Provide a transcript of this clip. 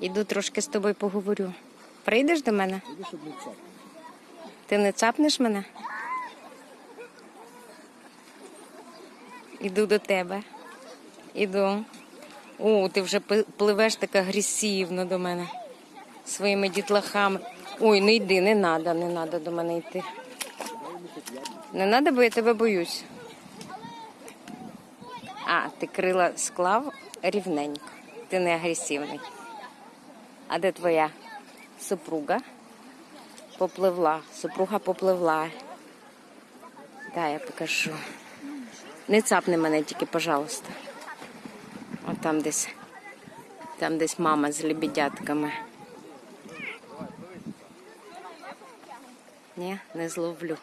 Іду трошки з тобою поговорю. Прийдеш до мене? Ти не цапнеш мене? Іду до тебе. Іду. О, ти вже пливеш так агресивно до мене своїми дітлахами. Ой, не йди, не треба, не треба до мене йти. Не треба, бо я тебе боюсь. А, ти крила склав рівненько. Ти не агресивний. А де твоя супруга? Попливла. Супруга попливла. Да, я покажу. Не цапни мене тільки, пожалуйста. От там десь. Там десь мама з лебедятками. Ні, не зловлю.